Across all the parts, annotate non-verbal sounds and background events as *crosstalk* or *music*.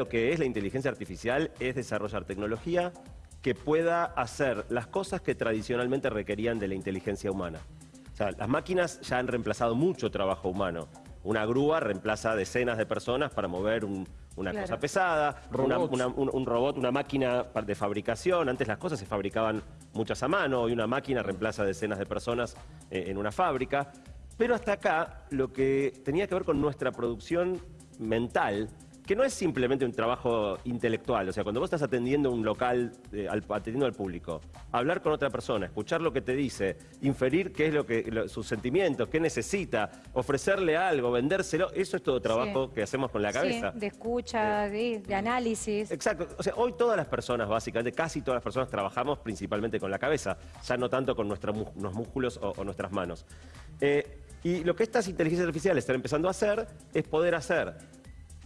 Lo que es la inteligencia artificial es desarrollar tecnología que pueda hacer las cosas que tradicionalmente requerían de la inteligencia humana. O sea, las máquinas ya han reemplazado mucho trabajo humano. Una grúa reemplaza decenas de personas para mover un- una Claro. cosa pesada, una- Robots. una- un, un robot, una máquina de fabricación. Antes las cosas se fabricaban muchas a mano, hoy una máquina reemplaza decenas de personas eh, en una fábrica. Pero hasta acá lo que tenía que ver con nuestra producción mental, que no es simplemente un trabajo intelectual, o sea, cuando vos estás atendiendo un local, eh, al- atendiendo al público, hablar con otra persona, escuchar lo que te dice, inferir qué es lo que lo- sus sentimientos, qué necesita, ofrecerle algo, vendérselo, eso es todo trabajo que hacemos con la cabeza. Sí, de escucha, de, de análisis. Exacto. O sea, hoy todas las personas, básicamente, casi todas las personas trabajamos principalmente con la cabeza, ya no tanto con nuestra los músculos o, o nuestras manos. Eh, y lo que estas inteligencias artificiales están empezando a hacer es poder hacer,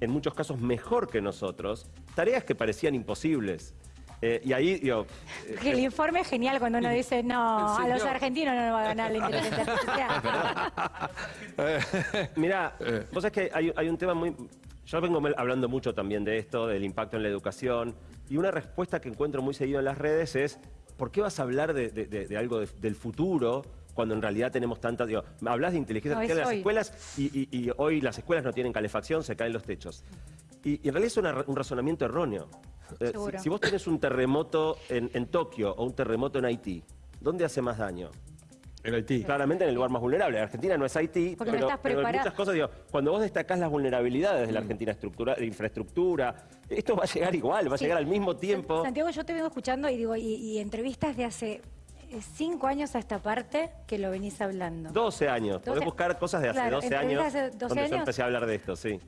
en muchos casos mejor que nosotros, tareas que parecían imposibles. Eh, y ahí, digo, eh, el informe es genial cuando uno dice, no, a los no. argentinos no nos va a ganar la *laughs* inteligencia artificial. *laughs* Mirá, Eh. vos sabés que hay, hay un tema muy... Yo vengo hablando mucho también de esto, del impacto en la educación, y una respuesta que encuentro muy seguido en las redes es, ¿por qué vas a hablar de, de- de- de algo de- del futuro cuando en realidad tenemos tantas... Digo, hablas de inteligencia No, artificial en las hoy. escuelas y, y- y hoy las escuelas no tienen calefacción, se caen los techos. Y, y en realidad es una- un razonamiento erróneo. Eh, si, si vos tenés un terremoto en, en Tokio o un terremoto en Haití, ¿dónde hace más daño? En Haití. Claramente en el lugar más vulnerable. Argentina no es Haití, Porque no pero, estás pero en muchas cosas, digo, cuando vos destacás las vulnerabilidades de la Argentina estructura, de infraestructura, esto va a llegar igual, va a llegar al mismo tiempo. Santiago, yo te vengo escuchando y digo, y, y entrevistas de hace cinco años a esta parte que lo venís hablando. 12 años. Podés 12 buscar cosas de hace Claro, 12 entrevistas años de hace 12 donde yo años. empecé a hablar de esto, sí.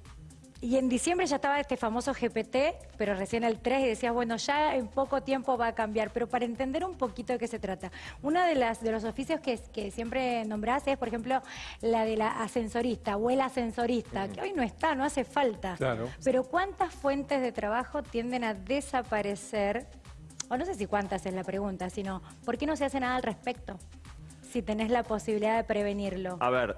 Y en diciembre ya estaba este famoso GPT, pero recién el 3 y decías, bueno, ya en poco tiempo va a cambiar. Pero para entender un poquito de qué se trata, uno de, las, de los oficios que, que siempre nombrás es, por ejemplo, la de la ascensorista o el ascensorista, que hoy no está, no hace falta. Claro. Pero ¿cuántas fuentes de trabajo tienden a desaparecer? O no sé si cuántas es la pregunta, sino ¿por qué no se hace nada al respecto? Si tenés la posibilidad de prevenirlo. A ver,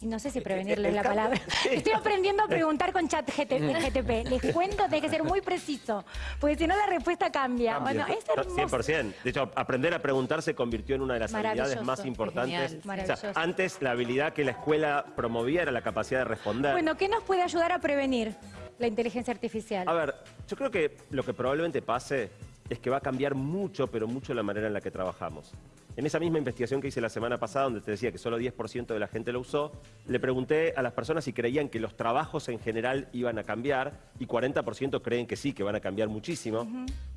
Y no sé si prevenirle el la cambio- palabra. *laughs* Sí. Estoy aprendiendo a preguntar con chat GT- GTP. Les cuento, tiene que ser muy preciso, porque si no la respuesta cambia. Bueno, es hermoso. 100%. De hecho, aprender a preguntar se convirtió en una de las habilidades más importantes. O sea, antes la habilidad que la escuela promovía era la capacidad de responder. Bueno, ¿qué nos puede ayudar a prevenir la inteligencia artificial? A ver, yo creo que lo que probablemente pase es que va a cambiar mucho, pero mucho la manera en la que trabajamos. En esa misma investigación que hice la semana pasada, donde te decía que solo 10% de la gente lo usó, le pregunté a las personas si creían que los trabajos en general iban a cambiar y 40% creen que sí, que van a cambiar muchísimo.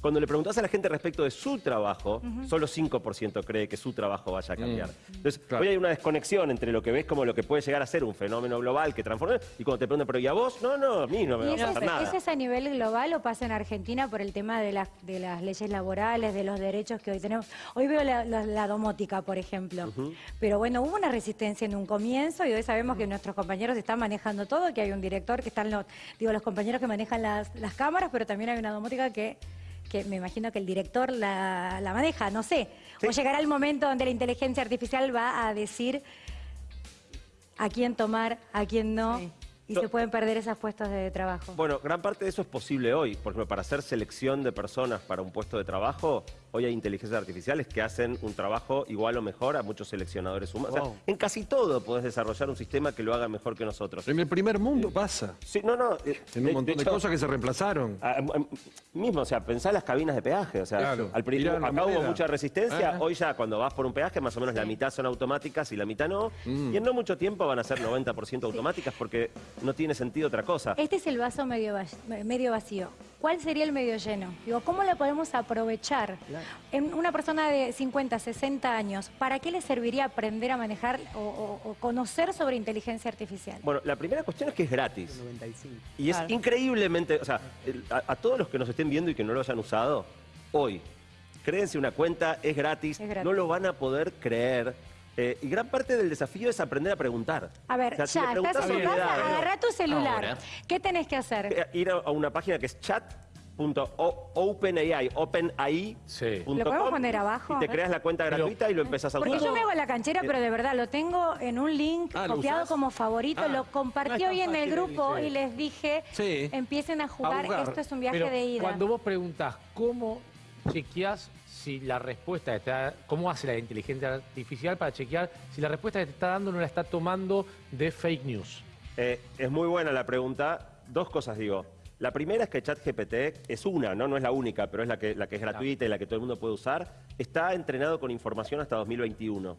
Cuando le preguntás a la gente respecto de su trabajo, solo 5% cree que su trabajo vaya a cambiar. Entonces, claro. hoy hay una desconexión entre lo que ves como lo que puede llegar a ser un fenómeno global que transforma y cuando te preguntan, pero ¿y a vos? No, no, a mí no me ¿Y va a pasar es, nada. es a nivel global o pasa en Argentina por el tema de las, de las leyes laborales, de los derechos que hoy tenemos? Hoy veo la, la- la domótica, por ejemplo. Pero bueno, hubo una resistencia en un comienzo y hoy sabemos que nuestros compañeros están manejando todo, que hay un director que están los, digo, los compañeros que manejan las, las cámaras, pero también hay una domótica que, que me imagino que el director la, la maneja, no sé. O llegará el momento donde la inteligencia artificial va a decir a quién tomar, a quién no. Sí. Y Yo- se pueden perder esos puestos de trabajo. Bueno, gran parte de eso es posible hoy. Por ejemplo, para hacer selección de personas para un puesto de trabajo, hoy hay inteligencias artificiales que hacen un trabajo igual o mejor a muchos seleccionadores humanos. O sea, en casi todo podés desarrollar un sistema que lo haga mejor que nosotros. En el primer mundo pasa. Sí, no, no. eh, En un de- montón de, hecho, cosas que se reemplazaron. a- a- mismo, o sea, pensá las cabinas de peaje. O sea, Claro. al principio acá hubo mucha resistencia. Ah. Hoy ya cuando vas por un peaje, más o menos la mitad son automáticas y la mitad no. Mm. Y en no mucho tiempo van a ser 90% automáticas porque no tiene sentido otra cosa. Este es el vaso medio, va- medio vacío. ¿Cuál sería el medio lleno? Digo, ¿cómo lo podemos aprovechar? En una persona de 50, 60 años, ¿para qué le serviría aprender a manejar o, o- o conocer sobre inteligencia artificial? Bueno, la primera cuestión es que es gratis. Y es Claro. increíblemente, o sea, el- a, a todos los que nos estén viendo y que no lo hayan usado, hoy, créense una cuenta, es gratis, Es gratis. no lo van a poder creer. Eh, y gran parte del desafío es aprender a preguntar. A ver, O sea, si ya, estás preguntás en tu casa, agarrá tu celular. Ahora. ¿Qué tenés que hacer? eh, Ir a, a una página que es chat punto o- OpenAI, OpenAI. Sí. punto ¿Lo podemos com, poner abajo? Y te creas la cuenta Pero- gratuita y lo empezás a Porque usar. yo me hago la canchera, pero de verdad lo tengo en un link Ah, ¿lo copiado usás? como favorito. Ah, lo no compartí tan hoy en el grupo y les dije, Sí. empiecen a jugar, jugar. esto es un viaje Pero de ida. cuando vos preguntás cómo chequeás si la respuesta está, cómo hace la inteligencia artificial para chequear si la respuesta que te está dando no la está tomando de fake news. Eh, es muy buena la pregunta. Dos cosas digo. La primera es que ChatGPT es una, ¿no? No es la única, pero es la que, la que es gratuita y la que todo el mundo puede usar. Está entrenado con información hasta 2021.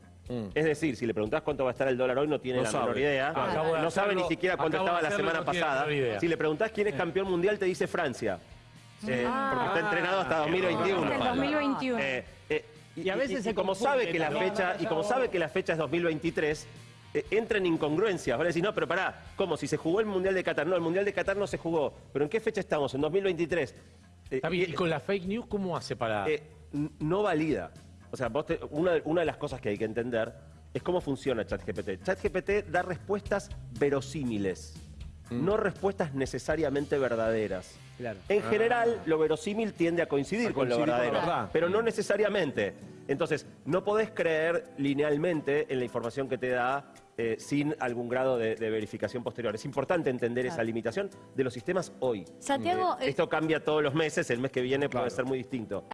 Es decir, si le preguntás cuánto va a estar el dólar hoy, no tiene No la sabe. menor idea. No sabe ni siquiera cuánto estaba la semana no pasada. Si le preguntás quién es campeón mundial, te dice Francia. Eh, porque está entrenado hasta 2021. Hasta el 2021. Eh, eh, y, Y a veces y- se y como sabe que la fecha y como sabe que la fecha es 2023 eh, entra en incongruencias. Vale decir, no, pero pará, ¿cómo? Si se jugó el Mundial de Qatar. No, el Mundial de Qatar no se jugó. ¿Pero en qué fecha estamos? En 2023. Eh, Está bien, y- y con la fake news, ¿cómo hace para...? eh, no valida. O sea, vos te- una, de- una de las cosas que hay que entender es cómo funciona ChatGPT. ChatGPT da respuestas verosímiles, no respuestas necesariamente verdaderas. Claro. En general, lo verosímil tiende a coincidir, A con lo coincidir con verdadero, la verdad. pero no necesariamente. Entonces, no podés creer linealmente en la información que te da eh, sin algún grado de, de verificación posterior. Es importante entender esa limitación de los sistemas hoy. Santiago, Eh, eh, esto cambia todos los meses, el mes que viene puede Claro. ser muy distinto.